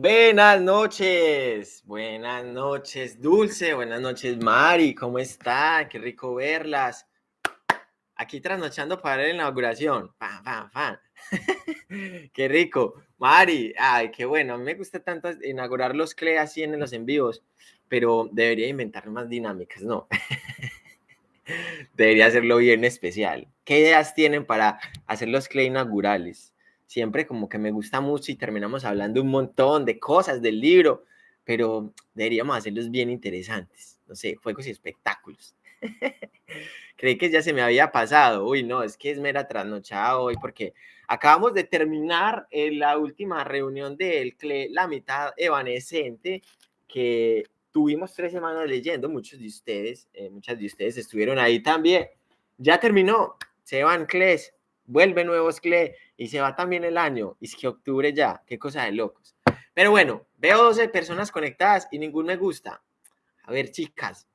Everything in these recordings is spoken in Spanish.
Buenas noches, buenas noches, Dulce, buenas noches, Mari, ¿cómo está? Qué rico verlas. Aquí trasnochando para la inauguración. Fan, fan, fan. qué rico. Mari, ay, qué bueno. A mí me gusta tanto inaugurar los CLE así en los envíos, pero debería inventar más dinámicas, ¿no? debería hacerlo bien especial. ¿Qué ideas tienen para hacer los CLE inaugurales? Siempre como que me gusta mucho y terminamos hablando un montón de cosas del libro, pero deberíamos hacerlos bien interesantes, no sé, juegos y espectáculos. Creí que ya se me había pasado, uy, no, es que es mera trasnochada hoy porque acabamos de terminar eh, la última reunión del CLE, la mitad evanescente, que tuvimos tres semanas leyendo, muchos de ustedes, eh, muchas de ustedes estuvieron ahí también. Ya terminó, se van CLEs, vuelve nuevos CLE y se va también el año. Y es que octubre ya, qué cosa de locos. Pero bueno, veo 12 personas conectadas y ningún me gusta. A ver, chicas,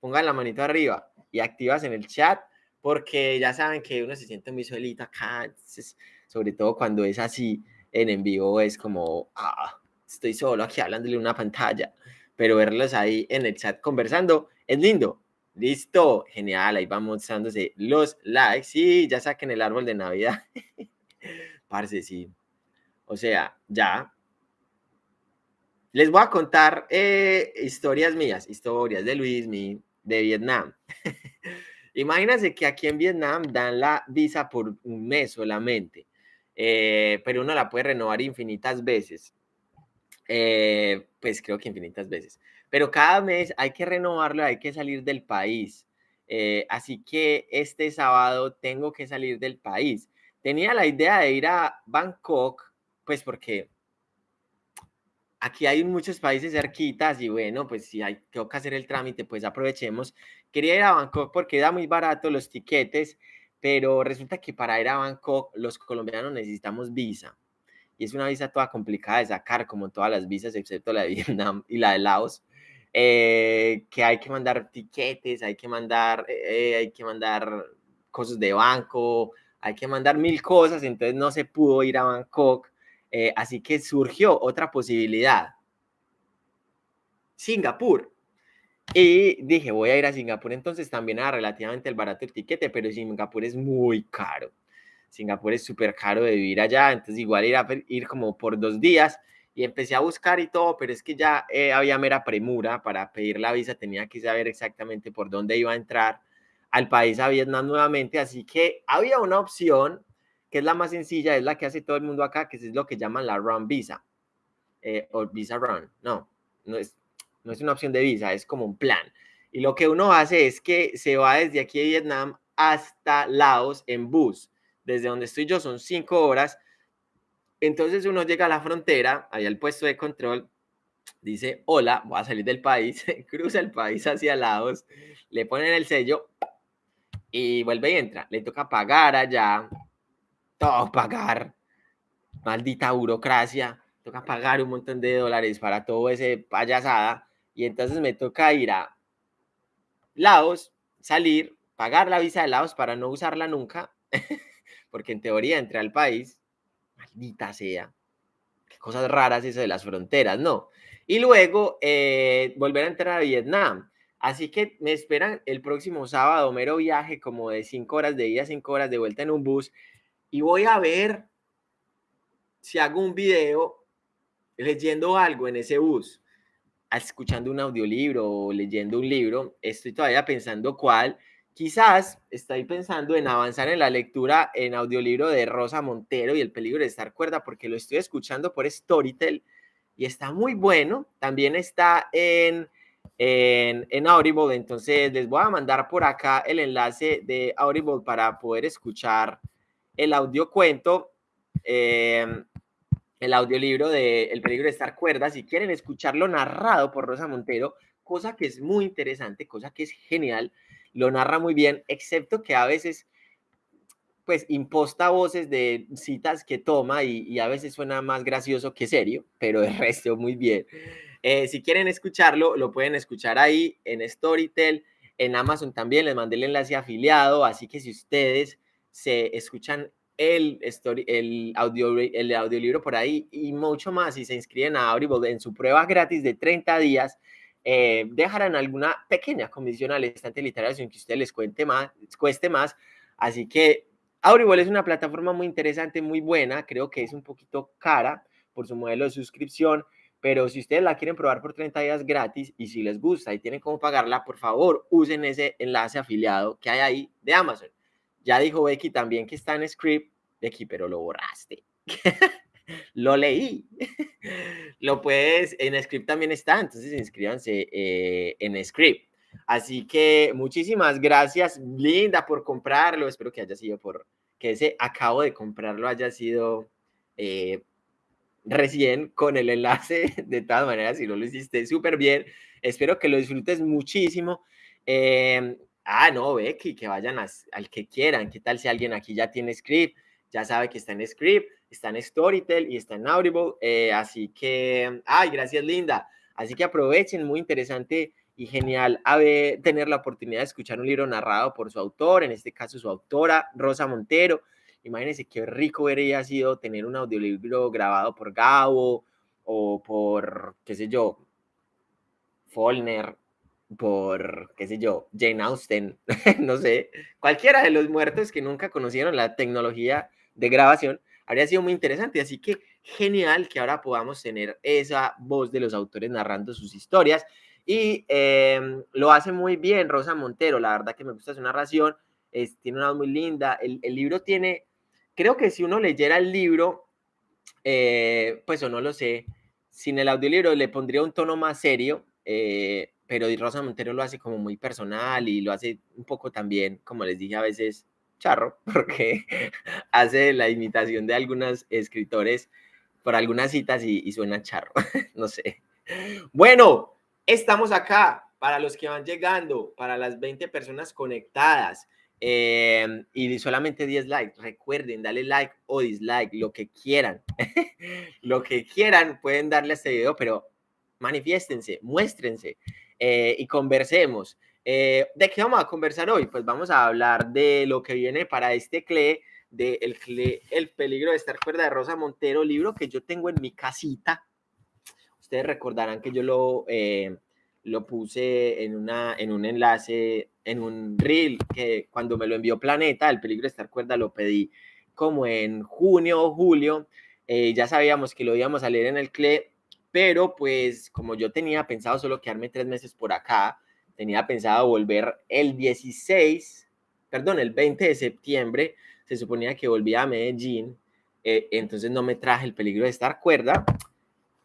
pongan la manito arriba y activas en el chat porque ya saben que uno se siente muy solito acá, sobre todo cuando es así en en vivo, es como, ah, estoy solo aquí hablándole una pantalla, pero verlos ahí en el chat conversando es lindo. Listo, genial, ahí vamos mostrándose los likes. Sí, ya saquen el árbol de Navidad. Parce, sí. O sea, ya. Les voy a contar eh, historias mías, historias de Luis, de Vietnam. Imagínense que aquí en Vietnam dan la visa por un mes solamente, eh, pero uno la puede renovar infinitas veces. Eh, pues creo que infinitas veces pero cada mes hay que renovarlo, hay que salir del país. Eh, así que este sábado tengo que salir del país. Tenía la idea de ir a Bangkok, pues porque aquí hay muchos países cerquitas y bueno, pues si hay, que hacer el trámite, pues aprovechemos. Quería ir a Bangkok porque era muy barato los tiquetes, pero resulta que para ir a Bangkok los colombianos necesitamos visa. Y es una visa toda complicada de sacar, como todas las visas, excepto la de Vietnam y la de Laos. Eh, que hay que mandar tiquetes, hay que mandar, eh, hay que mandar cosas de banco, hay que mandar mil cosas, entonces no se pudo ir a Bangkok, eh, así que surgió otra posibilidad. Singapur. Y dije, voy a ir a Singapur, entonces también era relativamente el barato el tiquete, pero Singapur es muy caro. Singapur es súper caro de vivir allá, entonces igual ir, a, ir como por dos días y empecé a buscar y todo, pero es que ya eh, había mera premura para pedir la visa, tenía que saber exactamente por dónde iba a entrar al país, a Vietnam nuevamente, así que había una opción que es la más sencilla, es la que hace todo el mundo acá, que es lo que llaman la Run Visa, eh, o Visa Run, no, no es, no es una opción de visa, es como un plan. Y lo que uno hace es que se va desde aquí de Vietnam hasta Laos en bus. Desde donde estoy yo son cinco horas, entonces uno llega a la frontera, ahí al puesto de control, dice, hola, voy a salir del país, cruza el país hacia Laos, le ponen el sello y vuelve y entra. Le toca pagar allá, todo pagar, maldita burocracia, toca pagar un montón de dólares para todo ese payasada. Y entonces me toca ir a Laos, salir, pagar la visa de Laos para no usarla nunca, porque en teoría entré al país, maldita sea. Qué cosas raras eso de las fronteras, ¿no? Y luego eh, volver a entrar a Vietnam. Así que me esperan el próximo sábado, mero viaje como de cinco horas de ida, cinco horas de vuelta en un bus. Y voy a ver si hago un video leyendo algo en ese bus, escuchando un audiolibro o leyendo un libro. Estoy todavía pensando cuál. Quizás estoy pensando en avanzar en la lectura en audiolibro de Rosa Montero y El peligro de estar cuerda porque lo estoy escuchando por Storytel y está muy bueno. También está en, en, Audible, entonces les voy a mandar por acá el enlace de Audible para poder escuchar el audiocuento, eh, el audiolibro de El peligro de estar cuerda. Si quieren escucharlo narrado por Rosa Montero, cosa que es muy interesante, cosa que es genial lo narra muy bien, excepto que a veces pues imposta voces de citas que toma y, a veces suena más gracioso que serio, pero el resto muy bien. Eh, si quieren escucharlo, lo pueden escuchar ahí en Storytel, en Amazon también, les mandé el enlace afiliado, así que si ustedes se escuchan el, story, el, audio, el audiolibro por ahí y mucho más si se inscriben a Audible en su prueba gratis de 30 días. Eh, dejarán alguna pequeña comisión al estante literario sin que usted les cuente más, cueste más. Así que Audible es una plataforma muy interesante, muy buena. Creo que es un poquito cara por su modelo de suscripción, pero si ustedes la quieren probar por 30 días gratis y si les gusta y tienen cómo pagarla, por favor, usen ese enlace afiliado que hay ahí de Amazon. Ya dijo Becky también que está en script. Becky, pero lo borraste. lo leí. lo puedes, en script también está, entonces inscríbanse eh, en script. Así que muchísimas gracias, Linda, por comprarlo. Espero que haya sido por que ese acabo de comprarlo haya sido eh, recién con el enlace. De todas maneras, si no lo hiciste súper bien, espero que lo disfrutes muchísimo. Eh, ah, no, Becky, que vayan al que quieran. ¿Qué tal si alguien aquí ya tiene script? Ya sabe que está en script, está en Storytel y está en Audible. Eh, así que, ay, gracias, Linda. Así que aprovechen, muy interesante y genial haber, tener la oportunidad de escuchar un libro narrado por su autor, en este caso su autora, Rosa Montero. Imagínense qué rico hubiera sido tener un audiolibro grabado por Gabo o por, qué sé yo, Follner por, qué sé yo, Jane Austen, no sé, cualquiera de los muertos que nunca conocieron la tecnología de grabación, habría sido muy interesante. Así que genial que ahora podamos tener esa voz de los autores narrando sus historias. Y em, lo hace muy bien Rosa Montero, la verdad que me gusta su narración, es, tiene una voz muy linda. El, el, libro tiene, creo que si uno leyera el libro, eh, pues o no lo sé, sin el audiolibro le pondría un tono más serio, eh, pero Rosa Montero lo hace como muy personal y lo hace un poco también, como les dije a veces, charro, porque hace la imitación de algunos escritores por algunas citas y, suena charro, no sé. Bueno, estamos acá para los que van llegando, para las 20 personas conectadas. Eh, y solamente 10 likes. Recuerden, dale like o dislike, lo que quieran. lo que quieran pueden darle a este video, pero manifiéstense, muéstrense. Eh, y conversemos. Eh, ¿De qué vamos a conversar hoy? Pues vamos a hablar de lo que viene para este CLE, de el, CLE, el peligro de estar cuerda de Rosa Montero, libro que yo tengo en mi casita. Ustedes recordarán que yo lo, eh, lo puse en, una, en un enlace, en un reel, que cuando me lo envió Planeta, el peligro de estar cuerda, lo pedí como en junio o julio. ya sabíamos que lo íbamos a leer en el CLE pero pues como yo tenía pensado solo quedarme tres meses por acá, tenía pensado volver el 16, perdón, el 20 de septiembre, se suponía que volvía a Medellín, eh, entonces no me traje el peligro de estar cuerda,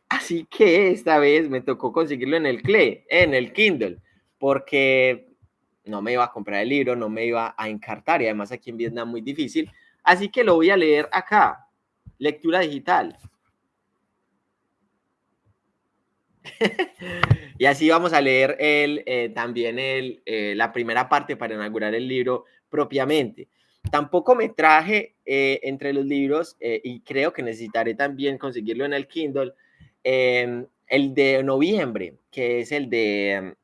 así que esta vez me tocó conseguirlo en el CLE, en el Kindle, porque no me iba a comprar el libro, no me iba a encartar y además aquí en Vietnam muy difícil, así que lo voy a leer acá, lectura digital. y así vamos a leer el, eh, también el, eh, la primera parte para inaugurar el libro propiamente. Tampoco me traje eh, entre los libros, y creo que necesitaré también conseguirlo en el Kindle, em, el de noviembre, que es el de em,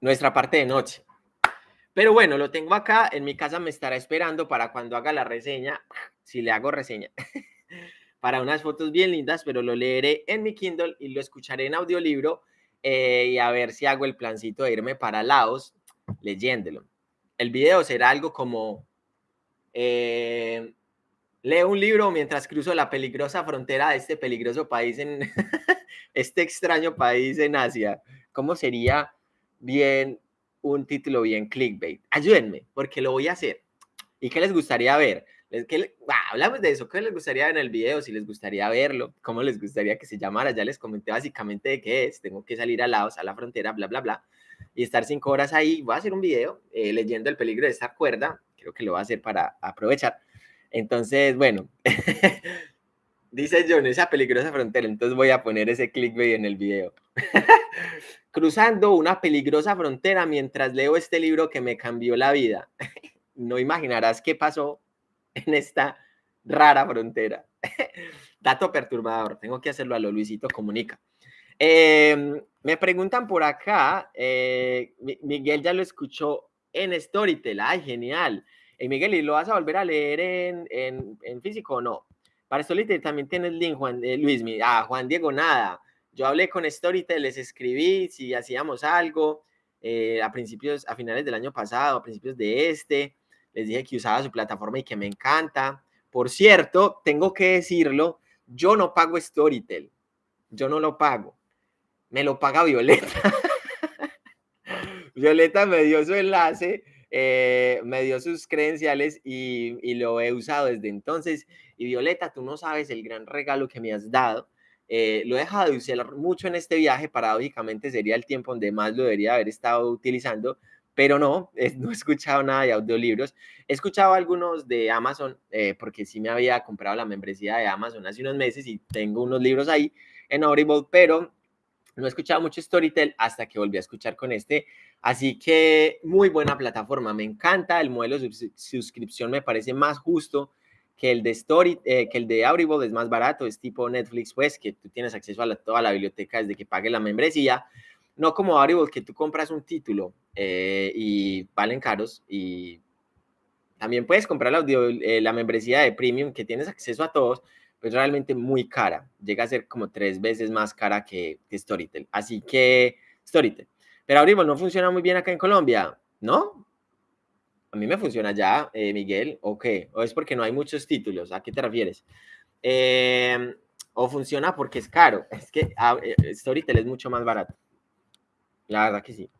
nuestra parte de noche. Pero bueno, lo tengo acá, en mi casa me estará esperando para cuando haga la reseña, si le hago reseña. para unas fotos bien lindas, pero lo leeré en mi Kindle y lo escucharé en audiolibro eh, y a ver si hago el plancito de irme para Laos leyéndolo. El video será algo como eh, leo un libro mientras cruzo la peligrosa frontera de este peligroso país en este extraño país en Asia. ¿Cómo sería bien un título bien clickbait? Ayúdenme, porque lo voy a hacer. ¿Y qué les gustaría ver? ¿Qué hablamos de eso. ¿Qué les gustaría en el video? Si les gustaría verlo, cómo les gustaría que se llamara. Ya les comenté básicamente de qué es. Tengo que salir a Laos, a la frontera, bla, bla, bla. Y estar cinco horas ahí. Voy a hacer un video eh, leyendo el peligro de esta cuerda. Creo que lo voy a hacer para aprovechar. Entonces, bueno. Dice John, esa peligrosa frontera. Entonces voy a poner ese clickbait en el video. Cruzando una peligrosa frontera mientras leo este libro que me cambió la vida. no imaginarás qué pasó en esta rara frontera. Dato perturbador, tengo que hacerlo a lo Luisito Comunica. Em, me preguntan por acá, eh, Miguel ya lo escuchó en Storytel, ay, genial. Hey, Miguel, ¿y lo vas a volver a leer en, en, en físico o no? Para Storytel también tienes link, Juan, eh, Luis, ah, Juan Diego, nada. Yo hablé con Storytel, les escribí si hacíamos algo eh, a principios, a finales del año pasado, a principios de este. Les dije que usaba su plataforma y que me encanta. Por cierto, tengo que decirlo, yo no pago Storytel. Yo no lo pago. Me lo paga Violeta. Violeta me dio su enlace, eh, me dio sus credenciales y, lo he usado desde entonces. Y Violeta, tú no sabes el gran regalo que me has dado. Eh, lo he dejado de usar mucho en este viaje, paradójicamente sería el tiempo donde más lo debería haber estado utilizando, pero no, no he escuchado nada de audiolibros. He escuchado algunos de Amazon, eh, porque sí me había comprado la membresía de Amazon hace unos meses y tengo unos libros ahí en Audible, pero no he escuchado mucho Storytel hasta que volví a escuchar con este. Así que muy buena plataforma, me encanta. El modelo de suscripción me parece más justo que el de Story, eh, que el de Audible es más barato, es tipo Netflix, pues, que tú tienes acceso a toda la biblioteca desde que pagues la membresía. No como Audible, que tú compras un título eh, y valen caros. Y también puedes comprar la, audio, eh, la membresía de Premium, que tienes acceso a todos, pues realmente muy cara. Llega a ser como tres veces más cara que, Storytel. Así que Storytel. Pero Audible no funciona muy bien acá en Colombia, ¿no? A mí me funciona ya, eh, Miguel, ¿o qué? ¿O es porque no hay muchos títulos? ¿A qué te refieres? ¿O funciona porque es caro? Es que ah, Storytel es mucho más barato. La verdad que sí.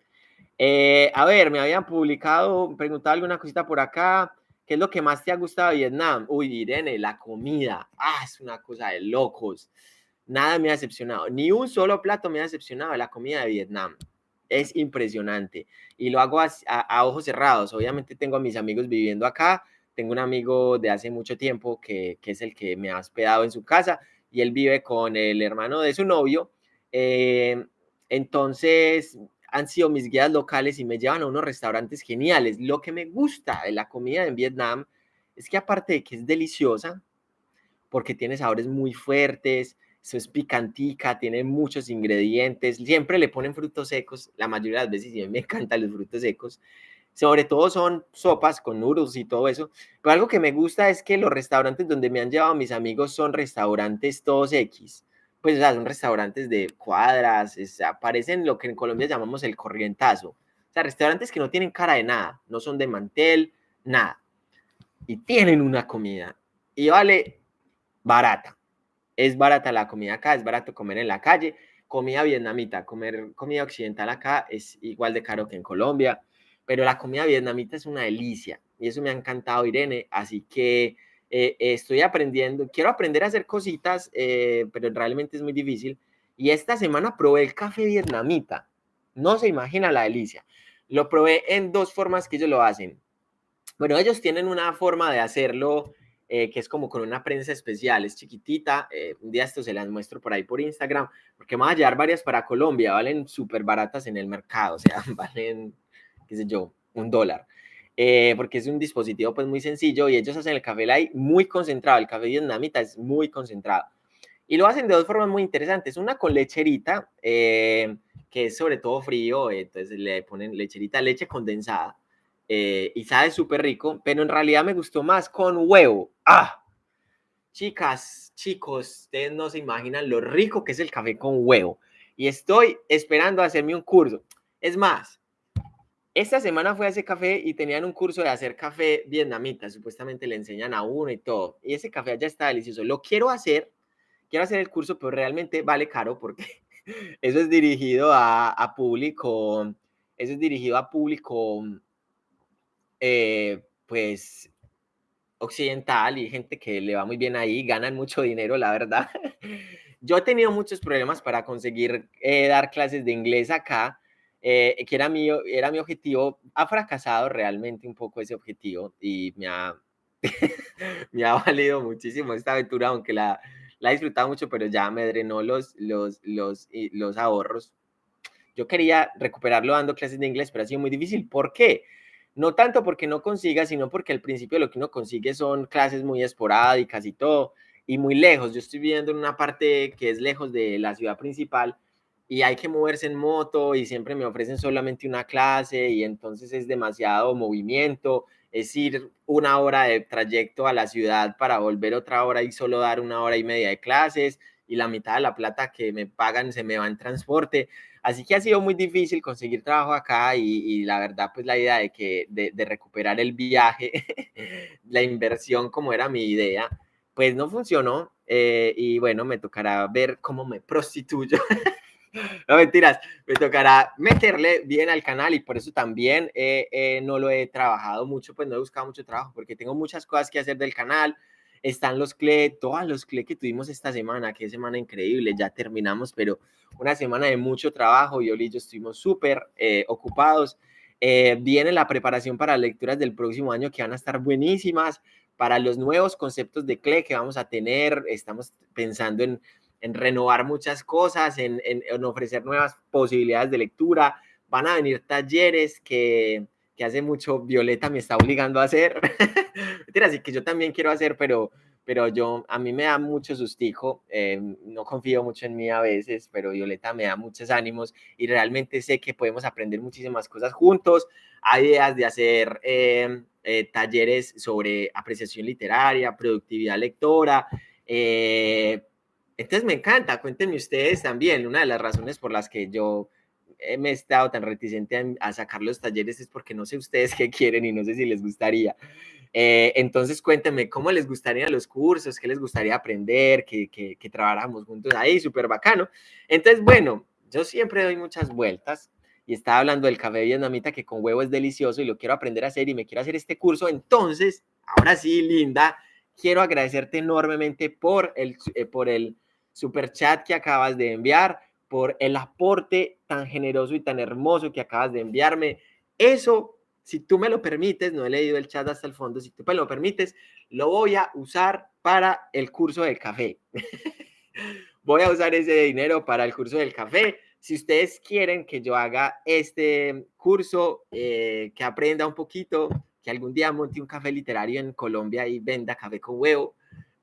Eh, a ver, me habían publicado, preguntado alguna cosita por acá. ¿Qué es lo que más te ha gustado de Vietnam? Uy, Irene, la comida. Ah, es una cosa de locos. Nada me ha decepcionado. Ni un solo plato me ha decepcionado de la comida de Vietnam. Es impresionante. Y lo hago a, ojos cerrados. Obviamente tengo a mis amigos viviendo acá. Tengo un amigo de hace mucho tiempo que, que es el que me ha hospedado en su casa y él vive con el hermano de su novio. Eh, entonces, han sido mis guías locales y me llevan a unos restaurantes geniales. Lo que me gusta de la comida en Vietnam es que aparte de que es deliciosa, porque tiene sabores muy fuertes, eso es picantica, tiene muchos ingredientes, siempre le ponen frutos secos, la mayoría de las veces y me encantan los frutos secos, sobre todo son sopas con noodles y todo eso, pero algo que me gusta es que los restaurantes donde me han llevado mis amigos son restaurantes todos X, pues, o sea, son restaurantes de cuadras, es, aparecen lo que en Colombia llamamos el corrientazo. O sea, restaurantes que no tienen cara de nada, no son de mantel, nada. Y tienen una comida. Y vale barata. Es barata la comida acá, es barato comer en la calle. Comida vietnamita, comer comida occidental acá es igual de caro que en Colombia. Pero la comida vietnamita es una delicia. Y eso me ha encantado, Irene. Así que eh, estoy aprendiendo, quiero aprender a hacer cositas, eh, pero realmente es muy difícil. Y esta semana probé el café vietnamita. No se imagina la delicia. Lo probé en dos formas que ellos lo hacen. Bueno, ellos tienen una forma de hacerlo eh, que es como con una prensa especial, es chiquitita. un día esto se las muestro por ahí por Instagram, porque me van a llevar varias para Colombia, valen súper baratas en el mercado, o sea, valen, qué sé yo, un dólar. Eh, porque es un dispositivo pues muy sencillo y ellos hacen el café light muy concentrado, el café vietnamita es muy concentrado. Y lo hacen de dos formas muy interesantes, una con lecherita, eh, que es sobre todo frío, entonces le ponen lecherita, leche condensada, eh, y sabe súper rico, pero en realidad me gustó más con huevo. ¡Ah! Chicas, chicos, ustedes no se imaginan lo rico que es el café con huevo. Y estoy esperando hacerme un curso. Es más, esta semana fui a ese café y tenían un curso de hacer café vietnamita, supuestamente le enseñan a uno y todo. Y ese café ya está delicioso. Lo quiero hacer, quiero hacer el curso, pero realmente vale caro porque eso es dirigido a, público, eso es dirigido a público, eh, pues, occidental y gente que le va muy bien ahí, ganan mucho dinero, la verdad. Yo he tenido muchos problemas para conseguir eh, dar clases de inglés acá eh, que era mi, era mi objetivo, ha fracasado realmente un poco ese objetivo y me ha, me ha valido muchísimo esta aventura, aunque la, la he disfrutado mucho, pero ya me drenó los, los, los, los ahorros. Yo quería recuperarlo dando clases de inglés, pero ha sido muy difícil. ¿Por qué? No tanto porque no consiga, sino porque al principio lo que uno consigue son clases muy esporádicas y todo, y muy lejos. Yo estoy viviendo en una parte que es lejos de la ciudad principal, y hay que moverse en moto y siempre me ofrecen solamente una clase y entonces es demasiado movimiento, es ir una hora de trayecto a la ciudad para volver otra hora y solo dar una hora y media de clases y la mitad de la plata que me pagan se me va en transporte. Así que ha sido muy difícil conseguir trabajo acá y, la verdad, pues la idea de, que, de, recuperar el viaje, la inversión como era mi idea, pues no funcionó. Eh, y bueno, me tocará ver cómo me prostituyo. no mentiras, me tocará meterle bien al canal y por eso también eh, eh, no lo he trabajado mucho, pues no he buscado mucho trabajo porque tengo muchas cosas que hacer del canal están los CLE, todos los CLE que tuvimos esta semana, qué semana increíble, ya terminamos, pero una semana de mucho trabajo, y y yo estuvimos súper eh, ocupados. Eh, viene la preparación para lecturas del próximo año que van a estar buenísimas, para los nuevos conceptos de CLE que vamos a tener, estamos pensando en, en renovar muchas cosas, en, en, ofrecer nuevas posibilidades de lectura, van a venir talleres que, que hace mucho Violeta me está obligando a hacer. así que yo también quiero hacer, pero, pero yo, a mí me da mucho sustico, eh, no confío mucho en mí a veces, pero Violeta me da muchos ánimos y realmente sé que podemos aprender muchísimas cosas juntos. Hay ideas de hacer eh, eh, talleres sobre apreciación literaria, productividad lectora. Entonces me encanta, cuéntenme ustedes también, una de las razones por las que yo me he estado tan reticente a, sacar los talleres es porque no sé ustedes qué quieren y no sé si les gustaría. Eh, entonces cuéntenme cómo les gustaría los cursos, qué les gustaría aprender, que, que, que trabajáramos juntos ahí, súper bacano. Entonces, bueno, yo siempre doy muchas vueltas y estaba hablando del café vietnamita que con huevo es delicioso y lo quiero aprender a hacer y me quiero hacer este curso. Entonces, ahora sí, Linda, quiero agradecerte enormemente por el, eh, por el super chat que acabas de enviar por el aporte tan generoso y tan hermoso que acabas de enviarme. Eso, si tú me lo permites, no he leído el chat hasta el fondo, si tú me lo permites, lo voy a usar para el curso del café. voy a usar ese dinero para el curso del café. Si ustedes quieren que yo haga este curso, eh, que aprenda un poquito, que algún día monte un café literario en Colombia y venda café con huevo,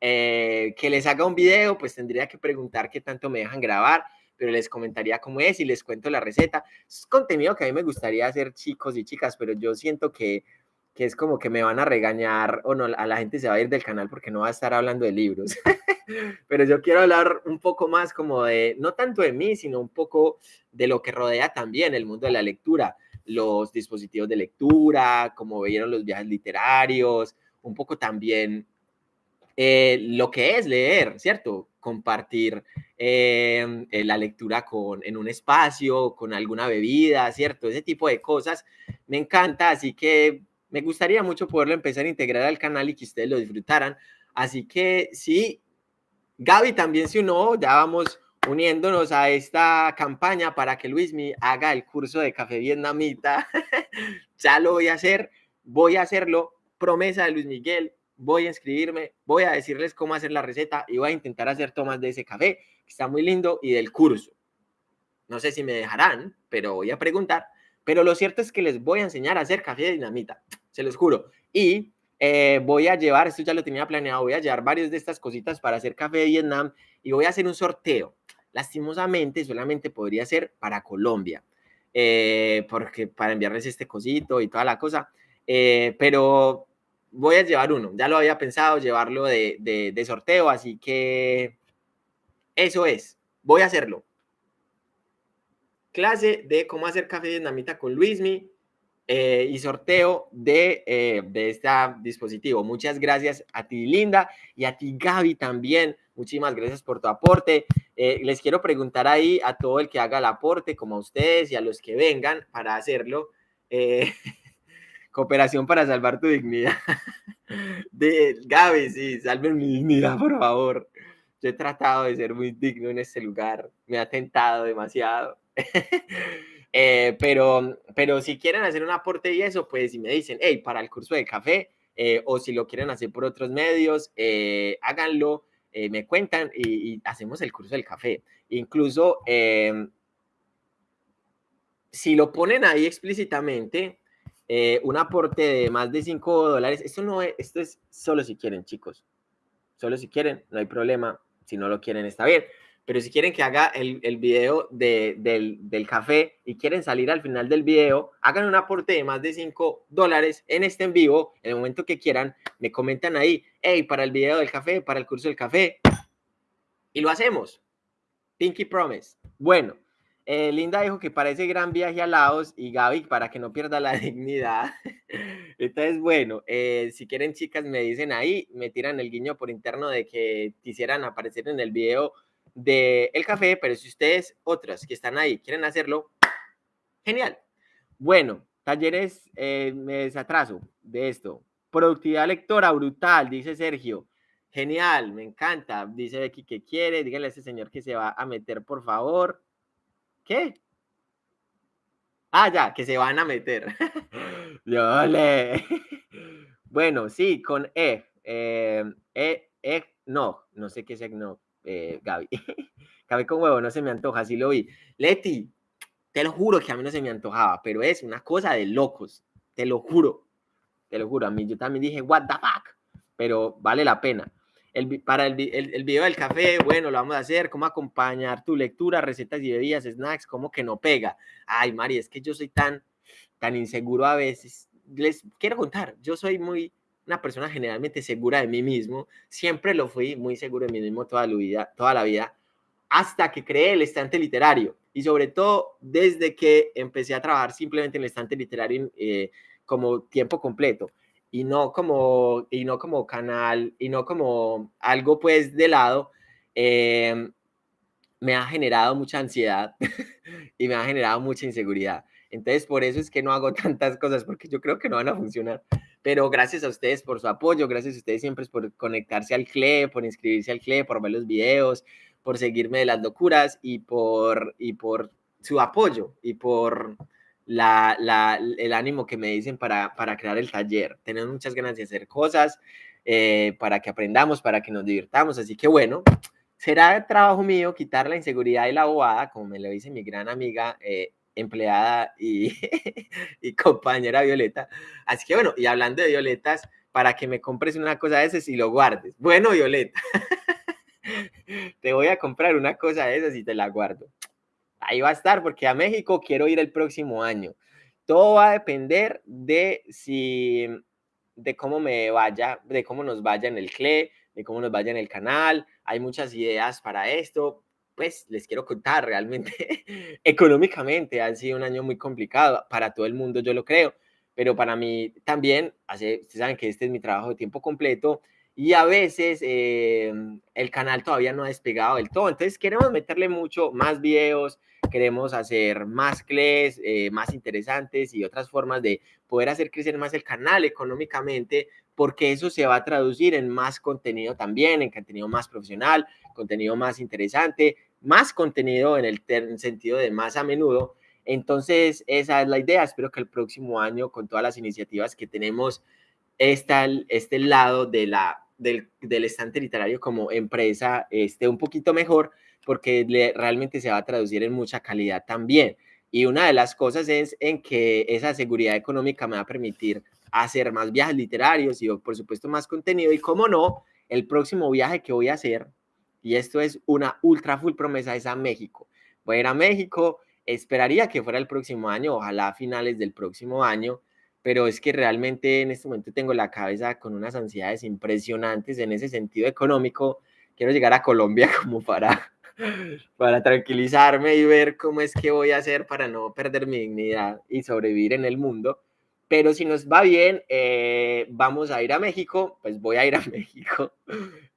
eh, que les haga un video, pues tendría que preguntar qué tanto me dejan grabar pero les comentaría cómo es y les cuento la receta. Es contenido que a mí me gustaría hacer chicos y chicas, pero yo siento que, que es como que me van a regañar o no, a la gente se va a ir del canal porque no va a estar hablando de libros. pero yo quiero hablar un poco más como de, no tanto de mí, sino un poco de lo que rodea también el mundo de la lectura, los dispositivos de lectura, como vieron los viajes literarios, un poco también eh, lo que es leer, ¿cierto? Compartir em, eh, la lectura con, en un espacio, con alguna bebida, ¿cierto? Ese tipo de cosas me encanta, así que me gustaría mucho poderlo empezar a integrar al canal y que ustedes lo disfrutaran. Así que sí, Gaby también se unió, ya vamos uniéndonos a esta campaña para que Luismi haga el curso de café vietnamita. ya lo voy a hacer, voy a hacerlo, promesa de Luis Miguel, voy a inscribirme, voy a decirles cómo hacer la receta y voy a intentar hacer tomas de ese café, que está muy lindo, y del curso. No sé si me dejarán, pero voy a preguntar. Pero lo cierto es que les voy a enseñar a hacer café de dinamita, se los juro. Y eh, voy a llevar, esto ya lo tenía planeado, voy a llevar varias de estas cositas para hacer café de Vietnam y voy a hacer un sorteo. Lastimosamente, solamente podría ser para Colombia, eh, porque para enviarles este cosito y toda la cosa. Eh, pero voy a llevar uno. Ya lo había pensado, llevarlo de, sorteo, así que eso es. Voy a hacerlo. Clase de cómo hacer café vietnamita con Luismi eh, y sorteo de, eh, de este dispositivo. Muchas gracias a ti, Linda, y a ti, Gaby, también. Muchísimas gracias por tu aporte. Eh, les quiero preguntar ahí a todo el que haga el aporte, como a ustedes y a los que vengan para hacerlo. Cooperación para salvar tu dignidad. De Gaby, sí, salven mi dignidad, por favor. Yo he tratado de ser muy digno en este lugar. Me ha tentado demasiado. Eh, pero, pero si quieren hacer un aporte y eso, pues si me dicen, hey, para el curso de café, eh, o si lo quieren hacer por otros medios, eh, háganlo, me cuentan y, y, hacemos el curso del café. Incluso, em, si lo ponen ahí explícitamente, eh, un aporte de más de 5 dólares. Esto no es, esto es solo si quieren, chicos. Solo si quieren, no hay problema. Si no lo quieren, está bien. pero si quieren que haga el, el video de, del, del, café y quieren salir al final del video, hagan un aporte de más de 5 dólares en este en vivo, en el momento que quieran, me comentan ahí, hey, para el video del café, para el curso del café, y lo hacemos. Pinky Promise. Bueno, eh, Linda dijo que parece gran viaje a Laos y Gaby para que no pierda la dignidad. Entonces, bueno, eh, si quieren chicas me dicen ahí, me tiran el guiño por interno de que quisieran aparecer en el video de el café, pero si ustedes otras que están ahí quieren hacerlo, genial. Bueno, talleres, eh, me desatraso de esto. Productividad lectora brutal, dice Sergio. Genial, me encanta. Dice Becky que quiere. Díganle a ese señor que se va a meter, por favor. ¿Qué? Ah, ya, que se van a meter. le. bueno, sí, con E. Eh, e, e, no, no sé qué es no, eh, Gaby. Gaby con huevo, no se me antoja, así lo vi. Leti, te lo juro que a mí no se me antojaba, pero es una cosa de locos, te lo juro, te lo juro. A mí yo también dije, what the fuck, pero vale la pena para el, el, video del café, bueno, lo vamos a hacer, cómo acompañar tu lectura, recetas y bebidas, snacks, cómo que no pega. Ay, Mari, es que yo soy tan, tan inseguro a veces. Les quiero contar, yo soy muy, una persona generalmente segura de mí mismo, siempre lo fui muy seguro de mí mismo toda la vida, toda la vida hasta que creé el estante literario y sobre todo desde que empecé a trabajar simplemente en el estante literario eh, como tiempo completo y no como, y no como canal, y no como algo pues de lado, em, me ha generado mucha ansiedad y me ha generado mucha inseguridad. Entonces, por eso es que no hago tantas cosas, porque yo creo que no van a funcionar. Pero gracias a ustedes por su apoyo, gracias a ustedes siempre por conectarse al CLE, por inscribirse al CLE, por ver los videos, por seguirme de las locuras y por, y por su apoyo y por la, el ánimo que me dicen para, para crear el taller. Tenemos muchas ganas de hacer cosas eh, para que aprendamos, para que nos divirtamos. Así que bueno, será trabajo mío quitar la inseguridad y la bobada, como me lo dice mi gran amiga eh, empleada y, y compañera Violeta. Así que bueno, y hablando de Violetas, para que me compres una cosa de esas y lo guardes. Bueno, Violeta, te voy a comprar una cosa de esas y te la guardo ahí va a estar porque a México quiero ir el próximo año. Todo va a depender de si, de cómo me vaya, de cómo nos vaya en el CLE, de cómo nos vaya en el canal. Hay muchas ideas para esto. Pues les quiero contar, realmente económicamente ha sido un año muy complicado para todo el mundo, yo lo creo, pero para mí también, hace, ustedes saben que este es mi trabajo de tiempo completo y a veces eh, el canal todavía no ha despegado del todo. Entonces queremos meterle mucho más videos, queremos hacer más clays, eh, más interesantes y otras formas de poder hacer crecer más el canal económicamente, porque eso se va a traducir en más contenido también, en contenido más profesional, contenido más interesante, más contenido en el sentido de más a menudo. Entonces, esa es la idea. Espero que el próximo año, con todas las iniciativas que tenemos, está este lado de la, del, del estante literario como empresa esté un poquito mejor, porque realmente se va a traducir en mucha calidad también. Y una de las cosas es en que esa seguridad económica me va a permitir hacer más viajes literarios y por supuesto más contenido. Y como no, el próximo viaje que voy a hacer, y esto es una ultra full promesa, es a México. Voy a ir a México, esperaría que fuera el próximo año, ojalá a finales del próximo año, pero es que realmente en este momento tengo la cabeza con unas ansiedades impresionantes en ese sentido económico. Quiero llegar a Colombia como para para tranquilizarme y ver cómo es que voy a hacer para no perder mi dignidad y sobrevivir en el mundo. Pero si nos va bien, eh, vamos a ir a México, pues voy a ir a México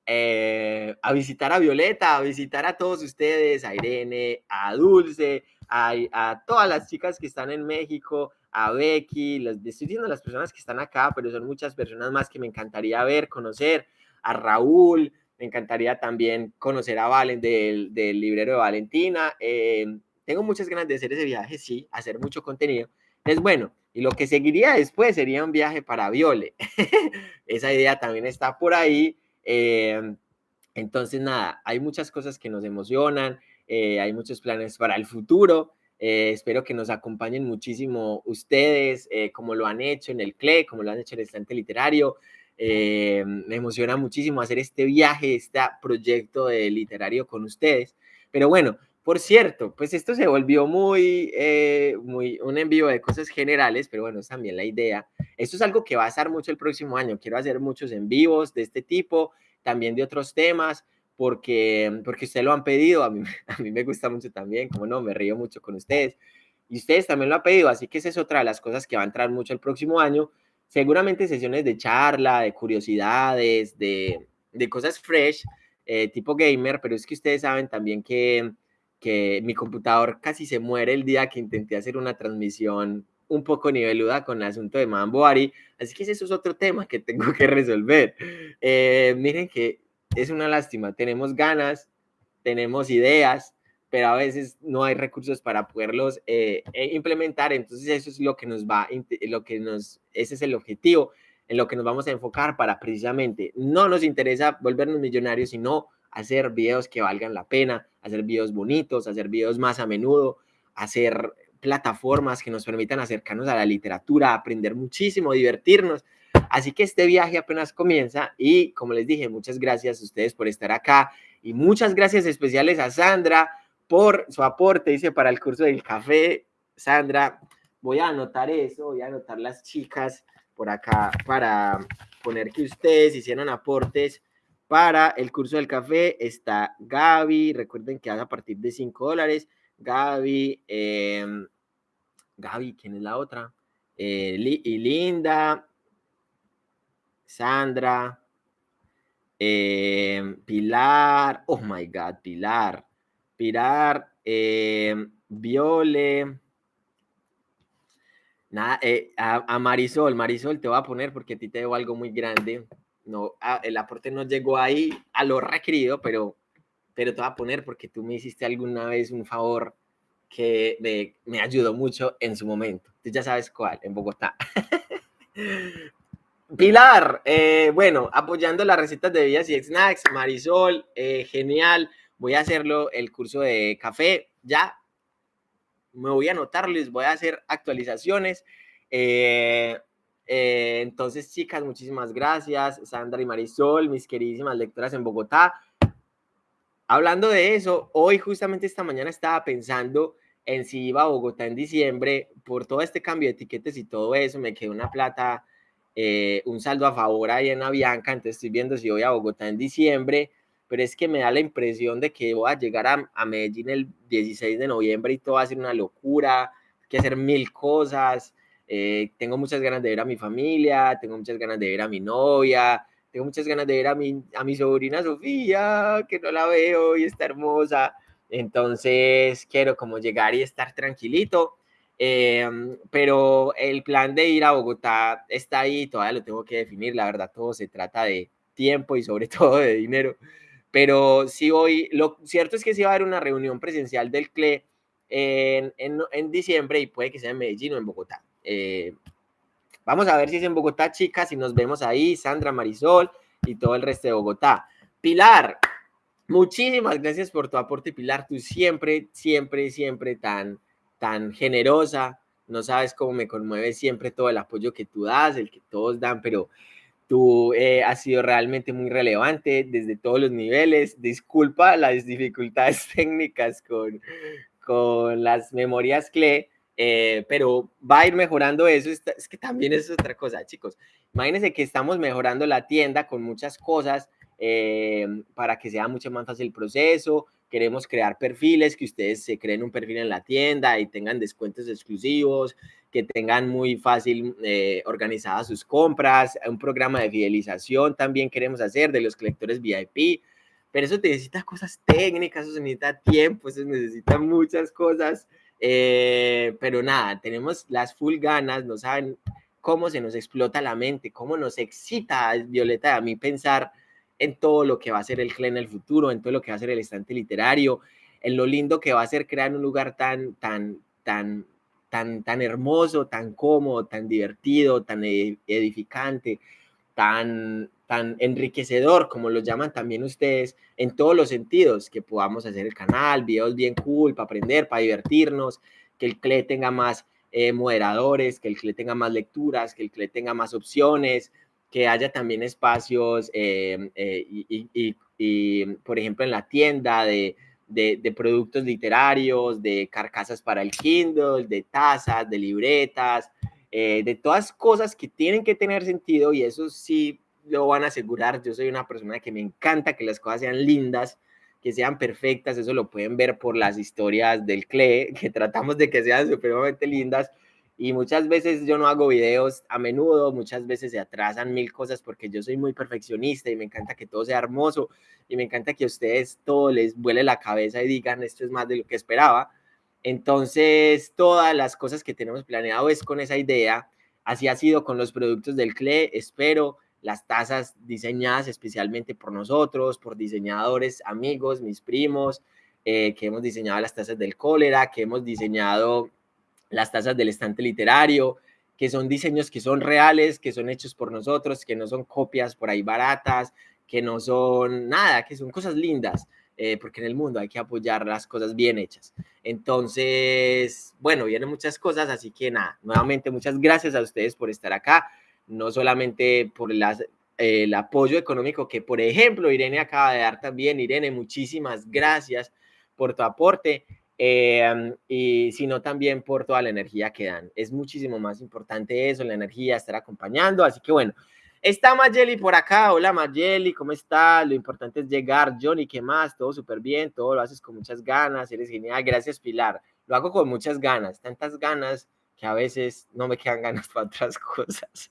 eh, a visitar a Violeta, a visitar a todos ustedes, a Irene, a Dulce, a, a todas las chicas que están en México, a Becky, las, estoy diciendo las personas que están acá, pero son muchas personas más que me encantaría ver, conocer, a Raúl, me encantaría también conocer a Valen del, del librero de Valentina. Eh, tengo muchas ganas de hacer ese viaje, sí, hacer mucho contenido. Es bueno, y lo que seguiría después sería un viaje para Viole. Esa idea también está por ahí. Eh, entonces, nada, hay muchas cosas que nos emocionan, eh, hay muchos planes para el futuro. espero que nos acompañen muchísimo ustedes, como lo han hecho en el CLE, como lo han hecho en el estante literario. Eh, me emociona muchísimo hacer este viaje, este proyecto literario con ustedes, Pero bueno, por cierto, pues esto se volvió muy, eh, muy un envío de cosas generales, pero bueno, es también la idea. Esto es algo que va a estar mucho el próximo año. Quiero hacer muchos en vivos de este tipo, también de otros temas, porque, porque ustedes lo han pedido. A mí, a mí me gusta mucho también, como no, me río mucho con ustedes. Y ustedes también lo han pedido, así que esa es otra de las cosas que va a entrar mucho el próximo año. Seguramente sesiones de charla, de curiosidades, de, de cosas fresh, eh, tipo gamer, pero es que ustedes saben también que, que mi computador casi se muere el día que intenté hacer una transmisión un poco niveluda con el asunto de Mamboari, así que eso es otro tema que tengo que resolver. Eh, miren que es una lástima, tenemos ganas, tenemos ideas, pero a veces no hay recursos para poderlos eh, eh, implementar, entonces eso es lo que nos va, lo que nos, ese es el objetivo en lo que nos vamos a enfocar para precisamente, no nos interesa volvernos millonarios, sino hacer videos que valgan la pena, hacer videos bonitos, hacer videos más a menudo, hacer plataformas que nos permitan acercarnos a la literatura, aprender muchísimo, divertirnos. Así que este viaje apenas comienza y como les dije, muchas gracias a ustedes por estar acá y muchas gracias especiales a Sandra por su aporte, dice, para el curso del café. Sandra, voy a anotar eso, voy a anotar las chicas por acá para poner que ustedes hicieron aportes para el curso del café. Está Gaby, recuerden que haga a partir de 5 dólares. Gaby, eh, Gaby, ¿quién es la otra? Eh, y Linda, Sandra, eh, Pilar, oh my God, Pilar, Pilar, eh, Viole, nada, eh, a, Marisol, Marisol te voy a poner porque a ti te debo algo muy grande. No, el aporte no llegó ahí a lo requerido, pero, pero te voy a poner porque tú me hiciste alguna vez un favor que me, me ayudó mucho en su momento. Tú ya sabes cuál, en Bogotá. Pilar, eh, bueno, apoyando las recetas de bebidas y snacks, Marisol, eh, genial. Voy a hacerlo el curso de café, ya. Me voy a anotar, les voy a hacer actualizaciones. Eh, entonces, chicas, muchísimas gracias. Sandra y Marisol, mis queridísimas lectoras en Bogotá. Hablando de eso, hoy justamente esta mañana estaba pensando en si iba a Bogotá en diciembre, por todo este cambio de etiquetes y todo eso, me quedó una plata eh, un saldo a favor ahí en Avianca, entonces estoy viendo si voy a Bogotá en diciembre, pero es que me da la impresión de que voy a llegar a, Medellín el 16 de noviembre y todo va a ser una locura, hay que hacer mil cosas, eh, tengo muchas ganas de ver a mi familia, tengo muchas ganas de ver a mi novia, tengo muchas ganas de ver a mi, a mi sobrina Sofía, que no la veo y está hermosa, entonces quiero como llegar y estar tranquilito Em, pero el plan de ir a Bogotá está ahí, todavía lo tengo que definir, la verdad todo se trata de tiempo y sobre todo de dinero, pero si hoy, lo cierto es que sí va a haber una reunión presencial del CLE en, en, en diciembre y puede que sea en Medellín o en Bogotá. Eh, vamos a ver si es en Bogotá, chicas, y nos vemos ahí, Sandra, Marisol y todo el resto de Bogotá. Pilar, muchísimas gracias por tu aporte, Pilar, tú siempre, siempre, siempre tan tan generosa, no sabes cómo me conmueve siempre todo el apoyo que tú das, el que todos dan, pero tú eh, has sido realmente muy relevante desde todos los niveles. Disculpa las dificultades técnicas con, con las memorias CLE, eh, pero va a ir mejorando eso. Es que también es otra cosa, chicos. Imagínense que estamos mejorando la tienda con muchas cosas eh, para que sea mucho más fácil el proceso, queremos crear perfiles, que ustedes se creen un perfil en la tienda y tengan descuentos exclusivos, que tengan muy fácil eh, organizadas sus compras, un programa de fidelización también queremos hacer de los colectores VIP, pero eso necesita cosas técnicas, eso necesita tiempo, eso necesita muchas cosas, eh, pero nada, tenemos las full ganas, no saben cómo se nos explota la mente, cómo nos excita, Violeta, a mí pensar en todo lo que va a ser el CLE en el futuro, en todo lo que va a ser el estante literario, en lo lindo que va a ser crear un lugar tan, tan, tan, tan, tan hermoso, tan cómodo, tan divertido, tan edificante, tan, tan enriquecedor, como lo llaman también ustedes, en todos los sentidos, que podamos hacer el canal, videos bien cool, para aprender, para divertirnos, que el CLE tenga más eh, moderadores, que el CLE tenga más lecturas, que el CLE tenga más opciones, que haya también espacios em, eh, y, por ejemplo, en la tienda de, de, productos literarios, de carcasas para el Kindle, de tazas, de libretas, eh, de todas cosas que tienen que tener sentido y eso sí lo van a asegurar. Yo soy una persona que me encanta que las cosas sean lindas, que sean perfectas, eso lo pueden ver por las historias del CLE, que tratamos de que sean supremamente lindas y muchas veces yo no hago videos a menudo, muchas veces se atrasan mil cosas porque yo soy muy perfeccionista y me encanta que todo sea hermoso y me encanta que a ustedes todo les vuele la cabeza y digan esto es más de lo que esperaba. Entonces, todas las cosas que tenemos planeado es con esa idea. Así ha sido con los productos del CLE. Espero las tazas diseñadas especialmente por nosotros, por diseñadores, amigos, mis primos, eh, que hemos diseñado las tazas del cólera, que hemos diseñado las tazas del estante literario, que son diseños que son reales, que son hechos por nosotros, que no son copias por ahí baratas, que no son nada, que son cosas lindas, eh, porque en el mundo hay que apoyar las cosas bien hechas. Entonces, bueno, vienen muchas cosas, así que nada, nuevamente muchas gracias a ustedes por estar acá, no solamente por eh, el apoyo económico que, por ejemplo, Irene acaba de dar también. Irene, muchísimas gracias por tu aporte. Eh, y sino también por toda la energía que dan. Es muchísimo más importante eso, la energía, estar acompañando. Así que bueno, está Mayeli por acá. Hola Mayeli, ¿cómo estás? Lo importante es llegar. Johnny, ¿qué más? Todo súper bien, todo lo haces con muchas ganas, eres genial. Gracias Pilar. Lo hago con muchas ganas, tantas ganas que a veces no me quedan ganas para otras cosas.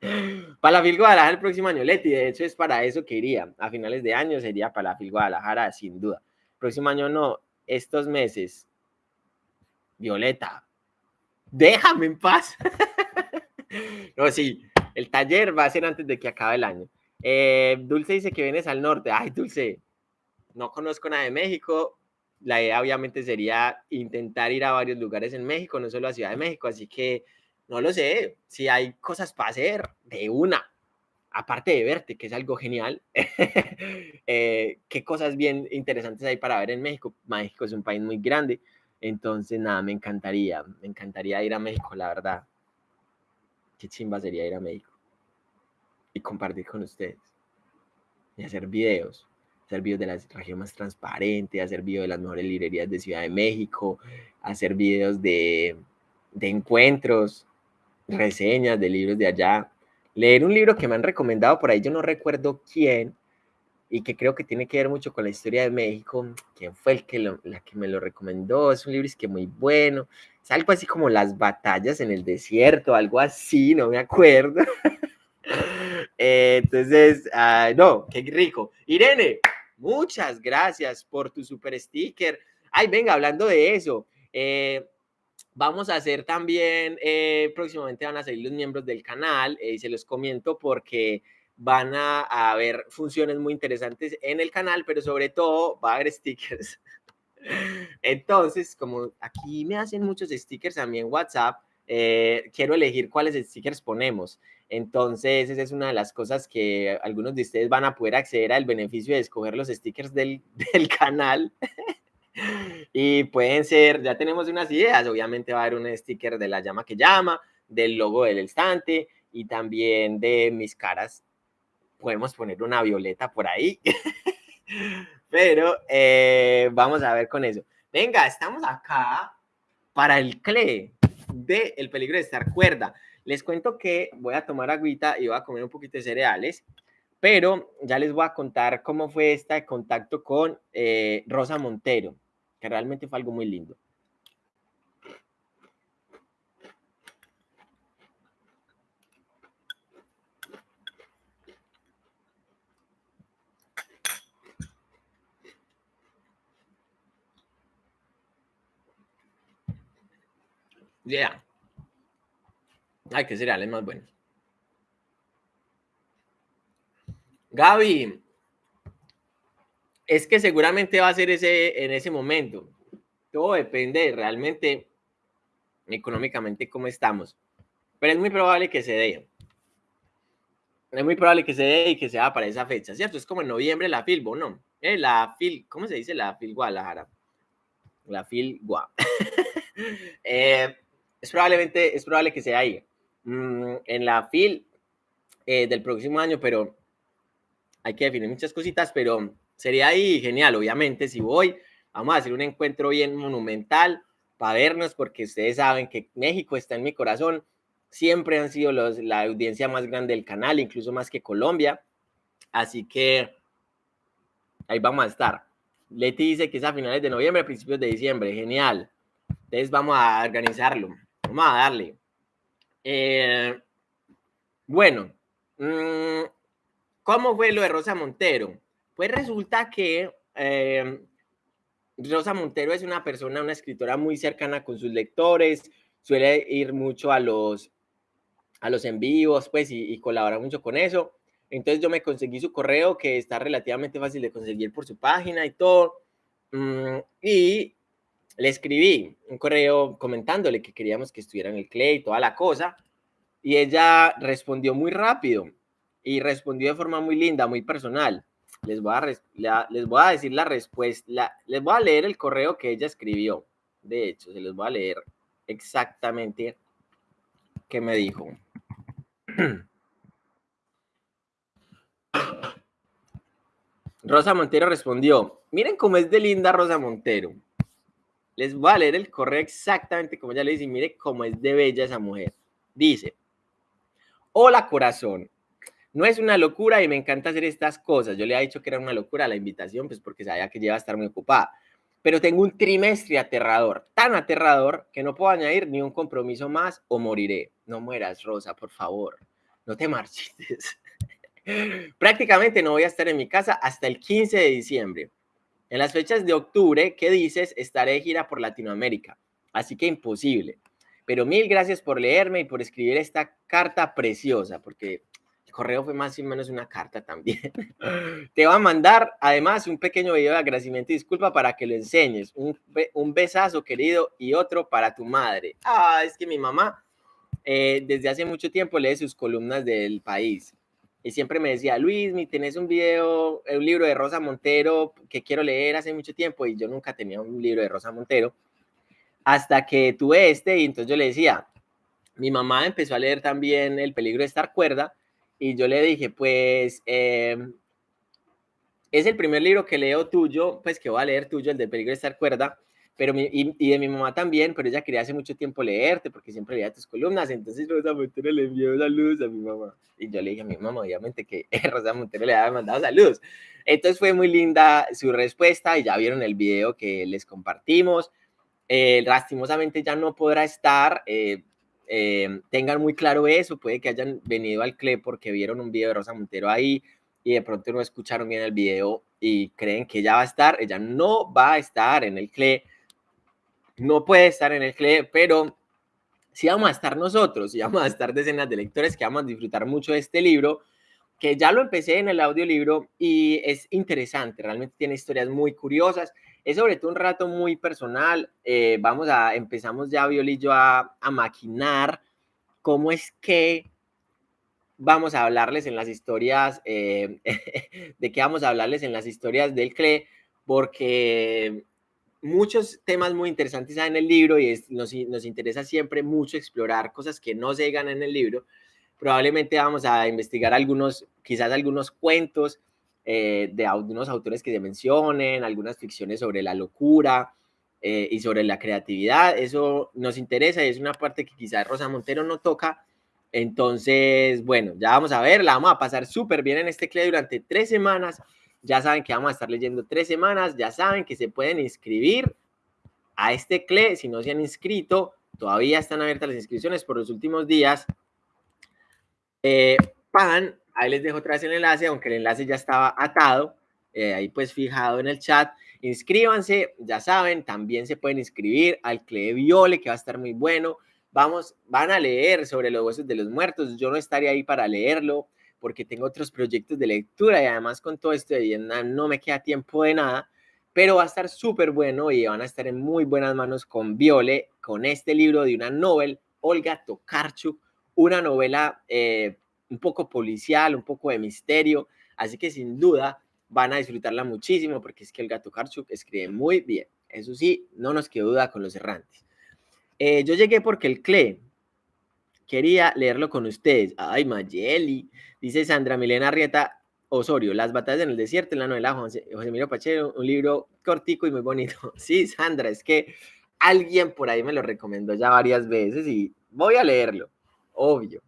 Para la Fil Guadalajara el próximo año, Leti, de hecho es para eso que iría. A finales de año sería para la Fil Guadalajara, sin duda. próximo año no, estos meses, Violeta, déjame en paz. no, sí, el taller va a ser antes de que acabe el año. Eh, Dulce dice que vienes al norte. Ay, Dulce, no conozco nada de México. La idea obviamente sería intentar ir a varios lugares en México, no solo a Ciudad de México, así que no lo sé. Si hay cosas para hacer, de una aparte de verte, que es algo genial, eh, qué cosas bien interesantes hay para ver en México. México es un país muy grande, entonces nada, me encantaría, me encantaría ir a México, la verdad. Qué chimba sería ir a México y compartir con ustedes y hacer videos, hacer videos de la región más transparente, hacer videos de las mejores librerías de Ciudad de México, hacer videos de, de encuentros, reseñas de libros de allá leer un libro que me han recomendado por ahí, yo no recuerdo quién, y que creo que tiene que ver mucho con la historia de México. ¿Quién fue el que, la que me lo recomendó? Es un libro que muy bueno. Es algo así como Las batallas en el desierto, algo así, no me acuerdo. Entonces, uh, no, qué rico. Irene, muchas gracias por tu super sticker. Ay, venga, hablando de eso. Eh, Vamos a hacer también, eh, próximamente van a salir los miembros del canal eh, y se los comento porque van a, haber funciones muy interesantes en el canal, pero sobre todo va a haber stickers. Entonces, como aquí me hacen muchos stickers a mí en WhatsApp, eh, quiero elegir cuáles stickers ponemos. Entonces, esa es una de las cosas que algunos de ustedes van a poder acceder al beneficio de escoger los stickers del, del canal. Y pueden ser, ya tenemos unas ideas, obviamente va a haber un sticker de la llama que llama, del logo del estante y también de mis caras. Podemos poner una violeta por ahí, pero eh, vamos a ver con eso. Venga, estamos acá para el CLE de El peligro de estar cuerda. Les cuento que voy a tomar agüita y voy a comer un poquito de cereales, pero ya les voy a contar cómo fue este contacto con eh, Rosa Montero realmente fue algo muy lindo. Ya. Ay, qué cereales más buenos. Gaby, es que seguramente va a ser ese en ese momento. Todo depende realmente económicamente cómo estamos. Pero es muy probable que se dé. Es muy probable que se dé y que sea para esa fecha, ¿cierto? Es como en noviembre la FILBO, ¿no? Eh, la FIL, ¿cómo se dice la FIL Guadalajara? La FIL Gua. Eh, es probablemente, es probable que sea ahí. Mm, en la FIL eh, del próximo año, pero hay que definir muchas cositas, pero sería ahí genial, obviamente, si voy, Vamos a hacer un encuentro bien monumental para vernos, porque ustedes saben que México está en mi corazón. Siempre han sido los, la audiencia más grande del canal, incluso más que Colombia. Así que ahí vamos a estar. Leti dice que es a finales de noviembre, principios de diciembre. Genial. Entonces vamos a organizarlo. Vamos a darle. Eh, bueno, mmm, ¿cómo fue lo de Rosa Montero? Pues resulta que eh, Rosa Montero es una persona, una escritora muy cercana con sus lectores, suele ir mucho a los, a los en pues, y, y colabora mucho con eso. Entonces yo me conseguí su correo, que está relativamente fácil de conseguir por su página y todo. Mm, y le escribí un correo comentándole que queríamos que estuviera en el CLE y toda la cosa. Y ella respondió muy rápido y respondió de forma muy linda, muy personal. Les voy a, les voy a decir la respuesta, les voy a leer el correo que ella escribió. De hecho, se les voy a leer exactamente qué me dijo. Rosa Montero respondió, miren cómo es de linda Rosa Montero. Les voy a leer el correo exactamente como ella le dice, mire cómo es de bella esa mujer. Dice, hola corazón, no es una locura y me encanta hacer estas cosas. Yo le he dicho que era una locura la invitación, pues porque sabía que lleva a estar muy ocupada. Pero tengo un trimestre aterrador, tan aterrador que no puedo añadir ni un compromiso más o moriré. No mueras, Rosa, por favor. No te marchites. Prácticamente no voy a estar en mi casa hasta el 15 de diciembre. En las fechas de octubre, ¿qué dices? Estaré de gira por Latinoamérica. Así que imposible. Pero mil gracias por leerme y por escribir esta carta preciosa, porque correo fue más o menos una carta también. Te va a mandar además un pequeño video de agradecimiento y disculpa para que lo enseñes. Un, un besazo querido y otro para tu madre. Ah, es que mi mamá eh, desde hace mucho tiempo lee sus columnas del país y siempre me decía, Luis, mi tenés un video, un libro de Rosa Montero que quiero leer hace mucho tiempo y yo nunca tenía un libro de Rosa Montero hasta que tuve este y entonces yo le decía, mi mamá empezó a leer también El peligro de estar cuerda y yo le dije, pues eh, es el primer libro que leo tuyo, pues que voy a leer tuyo, el del peligro de estar cuerda, pero mi, y, y, de mi mamá también, pero ella quería hace mucho tiempo leerte porque siempre leía tus columnas, entonces Rosa Montero le envió saludos a mi mamá. Y yo le dije a mi mamá, obviamente, que Rosa Montero le había mandado saludos. Entonces fue muy linda su respuesta y ya vieron el video que les compartimos. Eh, lastimosamente ya no podrá estar, eh, eh, tengan muy claro eso, puede que hayan venido al CLE porque vieron un video de Rosa Montero ahí y de pronto no escucharon bien el video y creen que ella va a estar, ella no va a estar en el CLE no puede estar en el CLE, pero sí vamos a estar nosotros, sí vamos a estar decenas de lectores que vamos a disfrutar mucho de este libro, que ya lo empecé en el audiolibro y es interesante, realmente tiene historias muy curiosas, es sobre todo un rato muy personal, eh, vamos a, empezamos ya Viol y yo a, a maquinar cómo es que vamos a hablarles en las historias, eh, de qué vamos a hablarles en las historias del CLE, porque muchos temas muy interesantes en el libro y nos, nos, interesa siempre mucho explorar cosas que no se llegan en el libro. Probablemente vamos a investigar algunos, quizás algunos cuentos eh, de algunos autores que se mencionen, algunas ficciones sobre la locura eh, y sobre la creatividad. Eso nos interesa y es una parte que quizás Rosa Montero no toca. Entonces, bueno, ya vamos a ver, la vamos a pasar súper bien en este CLE durante tres semanas ya saben que vamos a estar leyendo tres semanas, ya saben que se pueden inscribir a este CLE, si no se han inscrito, todavía están abiertas las inscripciones por los últimos días. Eh, PAN, ahí les dejo otra vez el enlace, aunque el enlace ya estaba atado, eh, ahí pues fijado en el chat. Inscríbanse, ya saben, también se pueden inscribir al CLE Viole, que va a estar muy bueno. Vamos, van a leer sobre los huesos de los muertos. Yo no estaría ahí para leerlo, porque tengo otros proyectos de lectura y además con todo esto de Vietnam no me queda tiempo de nada, pero va a estar súper bueno y van a estar en muy buenas manos con Viole, con este libro de una novel, Olga Tokarczuk, una novela eh, un poco policial, un poco de misterio, así que sin duda van a disfrutarla muchísimo porque es que Olga Tokarczuk escribe muy bien. Eso sí, no nos quedó duda con los errantes. Eh, yo llegué porque el CLE, quería leerlo con ustedes. Ay, Mayeli, dice Sandra Milena Arrieta. Osorio, Las batallas en el desierto, en la novela José, José Emilio Pacheco, un libro cortico y muy bonito. Sí, Sandra, es que alguien por ahí me lo recomendó ya varias veces y voy a leerlo, obvio,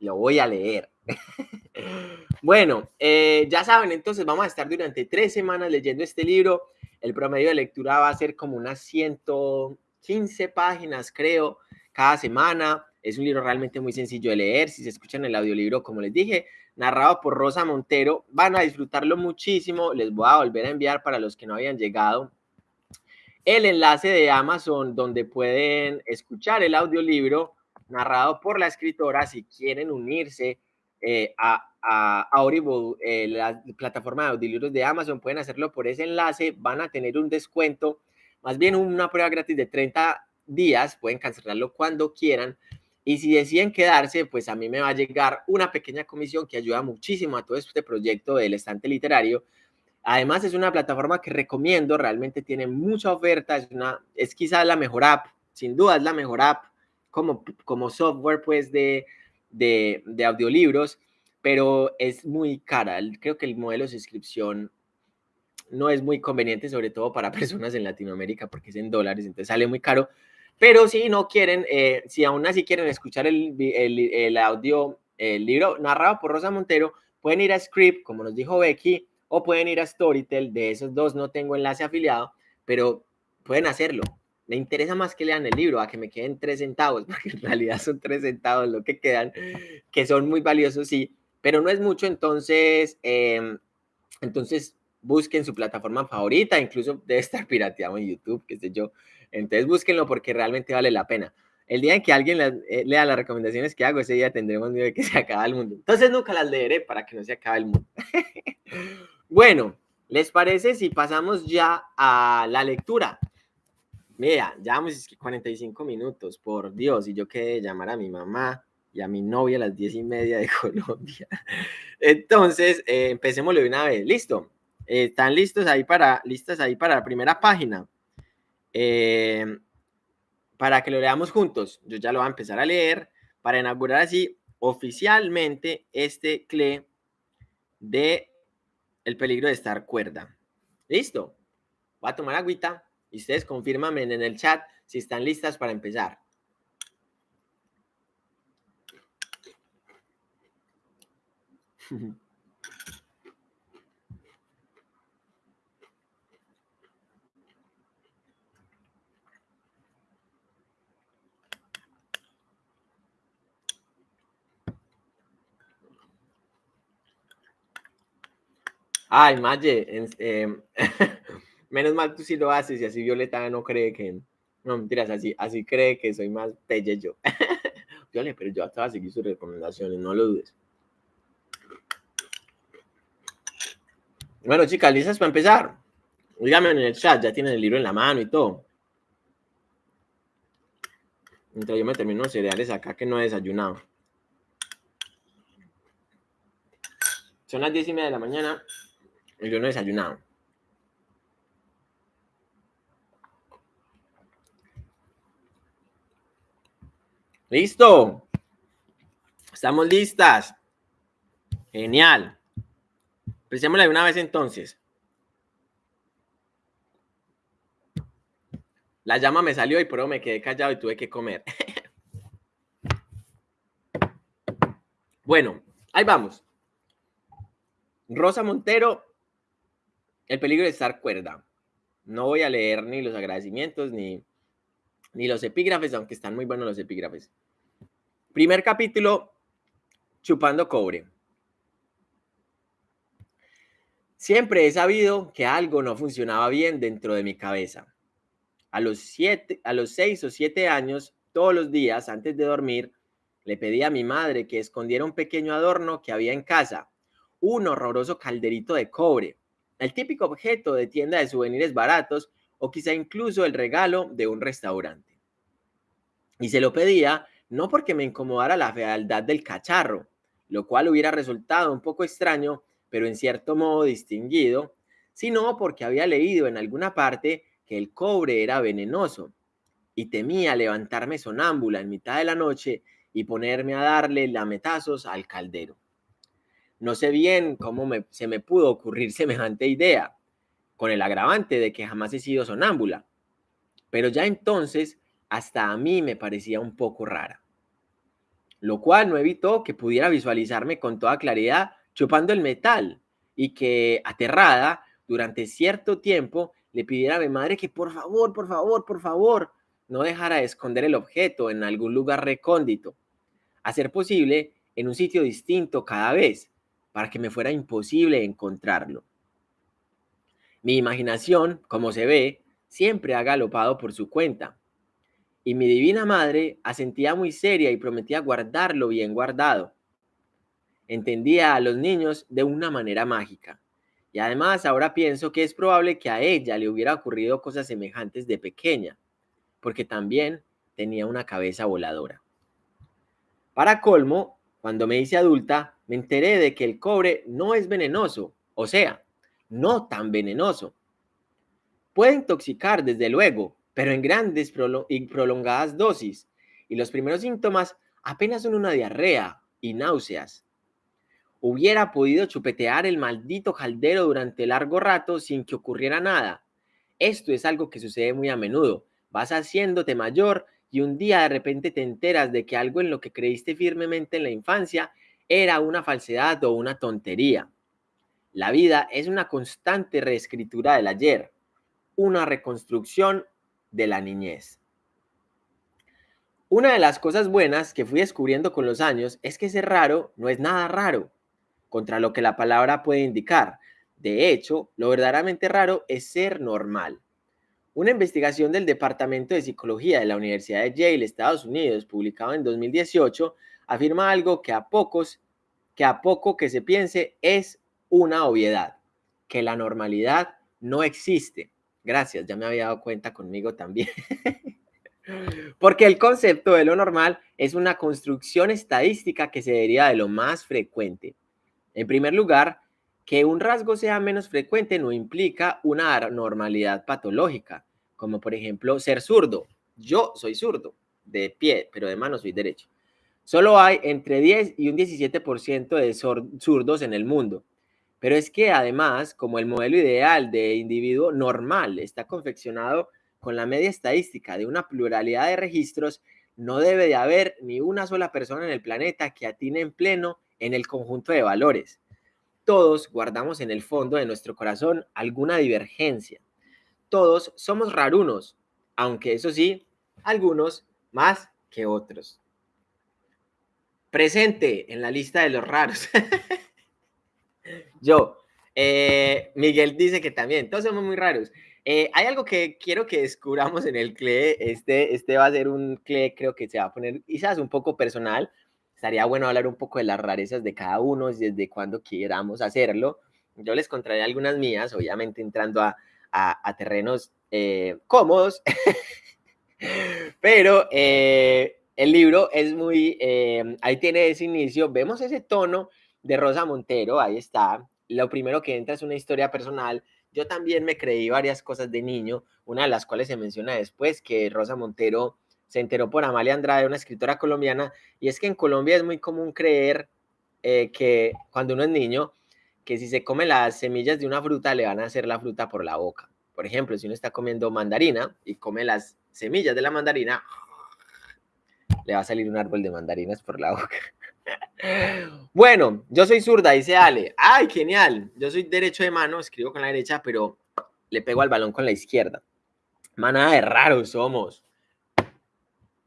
lo voy a leer. bueno, eh, ya saben, entonces vamos a estar durante tres semanas leyendo este libro. El promedio de lectura va a ser como unas 115 páginas, creo, cada semana. Es un libro realmente muy sencillo de leer. Si se escuchan el audiolibro, como les dije, narrado por Rosa Montero, van a disfrutarlo muchísimo. Les voy a volver a enviar para los que no habían llegado el enlace de Amazon donde pueden escuchar el audiolibro narrado por la escritora si quieren unirse eh, a, a, Audible, eh, la plataforma de audiolibros de Amazon, pueden hacerlo por ese enlace, van a tener un descuento, más bien una prueba gratis de 30 días, pueden cancelarlo cuando quieran. Y si deciden quedarse, pues a mí me va a llegar una pequeña comisión que ayuda muchísimo a todo este proyecto del estante literario. Además, es una plataforma que recomiendo, realmente tiene mucha oferta, es, una, es quizás la mejor app, sin duda es la mejor app como, como software pues de, de, de audiolibros, pero es muy cara. Creo que el modelo de suscripción no es muy conveniente, sobre todo para personas en Latinoamérica, porque es en dólares, entonces sale muy caro. Pero si no quieren, eh, si aún así quieren escuchar el, el, el, audio, el libro narrado por Rosa Montero, pueden ir a Script, como nos dijo Becky, o pueden ir a Storytel. De esos dos no tengo enlace afiliado, pero pueden hacerlo. Me interesa más que lean el libro, a que me queden tres centavos, porque en realidad son tres centavos lo que quedan, que son muy valiosos, sí, pero no es mucho, entonces, eh, entonces busquen su plataforma favorita, incluso debe estar pirateado en YouTube, qué sé yo. Entonces búsquenlo porque realmente vale la pena. El día en que alguien eh, lea las recomendaciones que hago, ese día tendremos miedo de que se acabe el mundo. Entonces nunca las leeré para que no se acabe el mundo. bueno, ¿les parece si pasamos ya a la lectura? Mira, ya vamos 45 minutos, por Dios, y yo quedé llamar a mi mamá y a mi novia a las 10 y media de Colombia. Entonces, eh, empecemos de una vez. ¿Listo? Eh, ¿Están listos ahí para, listas ahí para la primera página? Eh, para que lo leamos juntos. Yo ya lo voy a empezar a leer para inaugurar así oficialmente este CLE de el peligro de estar cuerda. ¿Listo? Voy a tomar agüita. Y ustedes confírmenme en el chat si están listas para empezar. Ay, eh, Menos mal tú sí lo haces y así Violeta no cree que... No, mentiras, así, así cree que soy más pelle yo. Violeta, pero yo hasta voy a seguir sus recomendaciones, no lo dudes. Bueno, chicas, ¿listas para empezar? Díganme en el chat, ya tienen el libro en la mano y todo. Mientras yo me termino los cereales acá que no he desayunado. Son las diez y media de la mañana y yo no he desayunado. ¿Listo? ¿Estamos listas? Genial. Empecémosla de una vez entonces. La llama me salió y por eso me quedé callado y tuve que comer. bueno, ahí vamos. Rosa Montero, el peligro de estar cuerda. No voy a leer ni los agradecimientos ni ni los epígrafes, aunque están muy buenos los epígrafes. Primer capítulo, chupando cobre. Siempre he sabido que algo no funcionaba bien dentro de mi cabeza. A los, siete, a los seis o siete años, todos los días antes de dormir, le pedí a mi madre que escondiera un pequeño adorno que había en casa, un horroroso calderito de cobre, el típico objeto de tienda de souvenirs baratos o quizá incluso el regalo de un restaurante. Y se lo pedía no porque me incomodara la fealdad del cacharro, lo cual hubiera resultado un poco extraño, pero en cierto modo distinguido, sino porque había leído en alguna parte que el cobre era venenoso y temía levantarme sonámbula en mitad de la noche y ponerme a darle lametazos al caldero. No sé bien cómo se me pudo ocurrir semejante idea, con el agravante de que jamás he sido sonámbula. Pero ya entonces, hasta a mí me parecía un poco rara. Lo cual no evitó que pudiera visualizarme con toda claridad chupando el metal y que, aterrada, durante cierto tiempo le pidiera a mi madre que por favor, por favor, por favor, no dejara de esconder el objeto en algún lugar recóndito, a ser posible en un sitio distinto cada vez, para que me fuera imposible encontrarlo. Mi imaginación, como se ve, siempre ha galopado por su cuenta, y mi divina madre asentía muy seria y prometía guardarlo bien guardado. Entendía a los niños de una manera mágica, y además ahora pienso que es probable que a ella le hubiera ocurrido cosas semejantes de pequeña, porque también tenía una cabeza voladora. Para colmo, cuando me hice adulta, me enteré de que el cobre no es venenoso, o sea, no tan venenoso. Puede intoxicar, desde luego, pero en grandes y prolongadas dosis, y los primeros síntomas apenas son una diarrea y náuseas. Hubiera podido chupetear el maldito caldero durante largo rato sin que ocurriera nada. Esto es algo que sucede muy a menudo. Vas haciéndote mayor y un día de repente te enteras de que algo en lo que creíste firmemente en la infancia era una falsedad o una tontería. La vida es una constante reescritura del ayer, una reconstrucción de la niñez. Una de las cosas buenas que fui descubriendo con los años es que ser raro no es nada raro, contra lo que la palabra puede indicar. De hecho, lo verdaderamente raro es ser normal. Una investigación del Departamento de Psicología de la Universidad de Yale, Estados Unidos, publicado en 2018, afirma algo que a pocos, que a poco que se piense es una obviedad, que la normalidad no existe. Gracias, ya me había dado cuenta conmigo también. Porque el concepto de lo normal es una construcción estadística que se deriva de lo más frecuente. En primer lugar, que un rasgo sea menos frecuente no implica una normalidad patológica, como por ejemplo ser zurdo. Yo soy zurdo, de pie, pero de mano soy derecho. Solo hay entre 10 y un 17% de zurdos en el mundo. Pero es que además, como el modelo ideal de individuo normal está confeccionado con la media estadística de una pluralidad de registros, no debe de haber ni una sola persona en el planeta que atine en pleno en el conjunto de valores todos guardamos en el fondo de nuestro corazón alguna divergencia. Todos somos rarunos, aunque eso sí, algunos más que otros. Presente en la lista de los raros. Yo, eh, Miguel dice que también, todos somos muy raros. Eh, hay algo que quiero que descubramos en el CLE. Este, este va a ser un CLE, creo que se va a poner quizás un poco personal, estaría bueno hablar un poco de las rarezas de cada uno, desde cuando quieramos hacerlo. Yo les contaré algunas mías, obviamente entrando a, a, terrenos eh, cómodos, pero eh, el libro es muy, eh, ahí tiene ese inicio, vemos ese tono de Rosa Montero, ahí está. Lo primero que entra es una historia personal. Yo también me creí varias cosas de niño, una de las cuales se menciona después, que Rosa Montero se enteró por Amalia Andrade, una escritora colombiana, y es que en Colombia es muy común creer eh, que cuando uno es niño, que si se come las semillas de una fruta, le van a hacer la fruta por la boca. Por ejemplo, si uno está comiendo mandarina y come las semillas de la mandarina, le va a salir un árbol de mandarinas por la boca. Bueno, yo soy zurda, dice Ale. ¡Ay, genial! Yo soy derecho de mano, escribo con la derecha, pero le pego al balón con la izquierda. Manada de raros somos.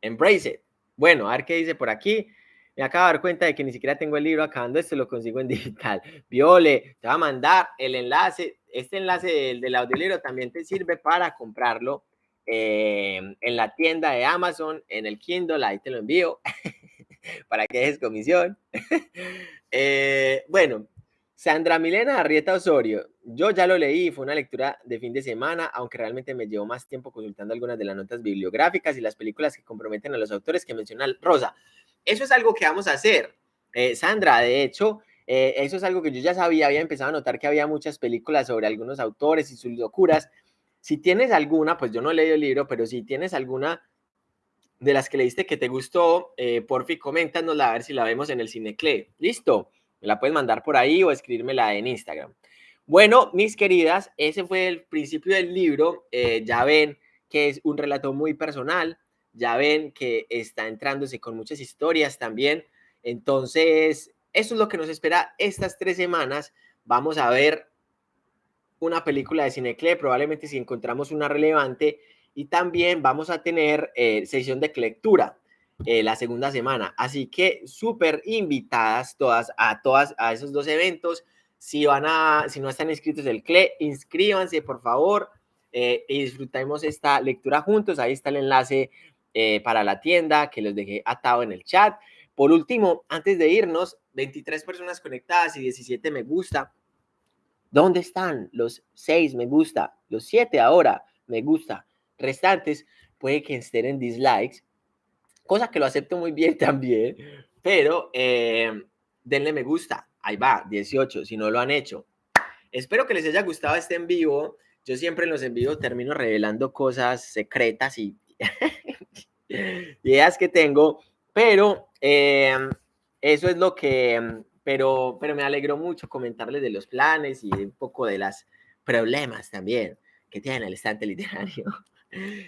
Embrace it. Bueno, a ver qué dice por aquí. Me acabo de dar cuenta de que ni siquiera tengo el libro acabando esto, lo consigo en digital. Viole, te va a mandar el enlace. Este enlace del, del audiolibro también te sirve para comprarlo eh, en la tienda de Amazon, en el Kindle, ahí te lo envío para que dejes comisión. Eh, bueno, Sandra Milena Arrieta Osorio, yo ya lo leí, fue una lectura de fin de semana, aunque realmente me llevó más tiempo consultando algunas de las notas bibliográficas y las películas que comprometen a los autores que menciona Rosa. Eso es algo que vamos a hacer. Eh, Sandra, de hecho, eh, eso es algo que yo ya sabía, había empezado a notar que había muchas películas sobre algunos autores y sus locuras. Si tienes alguna, pues yo no he el libro, pero si tienes alguna de las que leíste que te gustó, eh, porfi, coméntanosla a ver si la vemos en el Cinecle. Listo. Me la puedes mandar por ahí o escribírmela en Instagram. Bueno, mis queridas, ese fue el principio del libro. Eh, ya ven que es un relato muy personal, ya ven que está entrándose con muchas historias también. Entonces, eso es lo que nos espera estas tres semanas. Vamos a ver una película de Cinecle, probablemente si encontramos una relevante, y también vamos a tener eh, sesión de lectura eh, la segunda semana. Así que súper invitadas todas a todas a esos dos eventos. Si van a, si no están inscritos del CLE, inscríbanse por favor eh, y disfrutemos esta lectura juntos. Ahí está el enlace para la tienda que les dejé atado en el chat. Por último, antes de irnos, 23 personas conectadas y 17 me gusta. ¿Dónde están los 6 me gusta? Los 7 ahora me gusta. Restantes puede que estén en dislikes, cosa que lo acepto muy bien también, pero eh, denle me gusta. Ahí va, 18, si no lo han hecho. Espero que les haya gustado este en vivo. Yo siempre en los en vivo termino revelando cosas secretas y ideas que tengo, pero eh, eso es lo que pero, pero me alegró mucho comentarles de los planes y un poco de los problemas también que tiene el estante literario.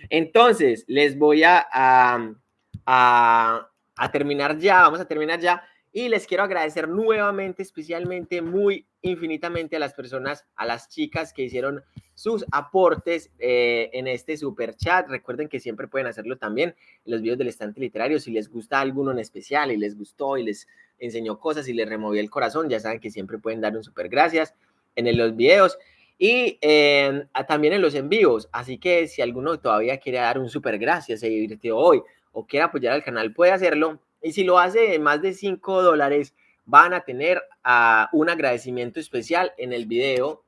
Entonces, les voy a, a, a, terminar ya, vamos a terminar ya. Y les quiero agradecer nuevamente, especialmente, muy infinitamente a las personas, a las chicas que hicieron sus aportes eh, en este super chat. Recuerden que siempre pueden hacerlo también en los videos del estante literario. Si les gusta alguno en especial y les gustó y les enseñó cosas y les removió el corazón, ya saben que siempre pueden dar un super gracias en los videos y eh, también en los envíos. Así que si alguno todavía quiere dar un super gracias, se divirtió hoy o quiere apoyar al canal, puede hacerlo. Y si lo hace más de 5 dólares, van a tener uh, un agradecimiento especial en el video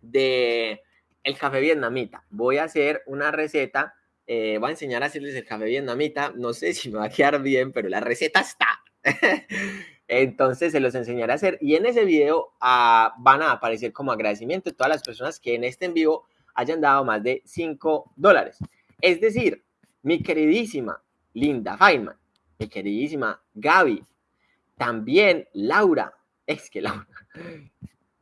de el café vietnamita. Voy a hacer una receta, eh, voy a enseñar a hacerles el café vietnamita. No sé si me va a quedar bien, pero la receta está. Entonces se los enseñaré a hacer y en ese video ah, van a aparecer como agradecimiento todas las personas que en este en vivo hayan dado más de 5 dólares. Es decir, mi queridísima Linda Feynman, mi queridísima Gaby, también Laura, es que Laura,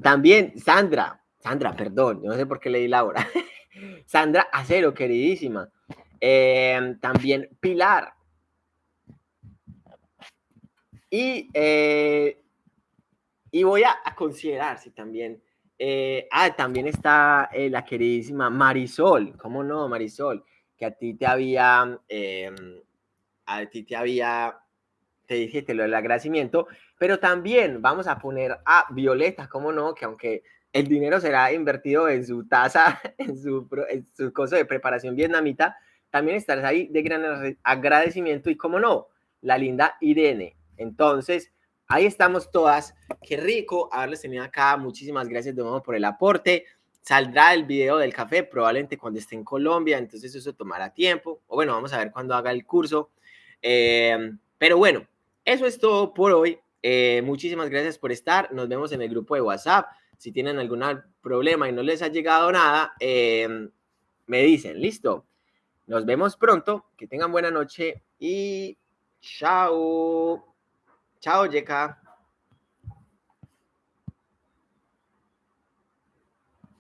también Sandra, Sandra, perdón, no sé por qué leí Laura, Sandra Acero, queridísima, eh, también Pilar, y, eh, y voy a, considerar si también. Eh, ah, también está eh, la queridísima Marisol. ¿Cómo no, Marisol? Que a ti te había. Em, a ti te había. Te dije lo del agradecimiento. Pero también vamos a poner a Violeta, ¿cómo no? Que aunque el dinero será invertido en su taza, en su, en su cosa de preparación vietnamita, también estarás ahí de gran agradecimiento. Y cómo no, la linda Irene entonces, ahí estamos todas. Qué rico haberles tenido acá. Muchísimas gracias de nuevo por el aporte. Saldrá el video del café probablemente cuando esté en Colombia, entonces eso tomará tiempo. O bueno, vamos a ver cuando haga el curso. Eh, pero bueno, eso es todo por hoy. Eh, muchísimas gracias por estar. Nos vemos en el grupo de WhatsApp. Si tienen algún problema y no les ha llegado nada, eh, me dicen, listo. Nos vemos pronto. Que tengan buena noche y chao. Chao, Yeka.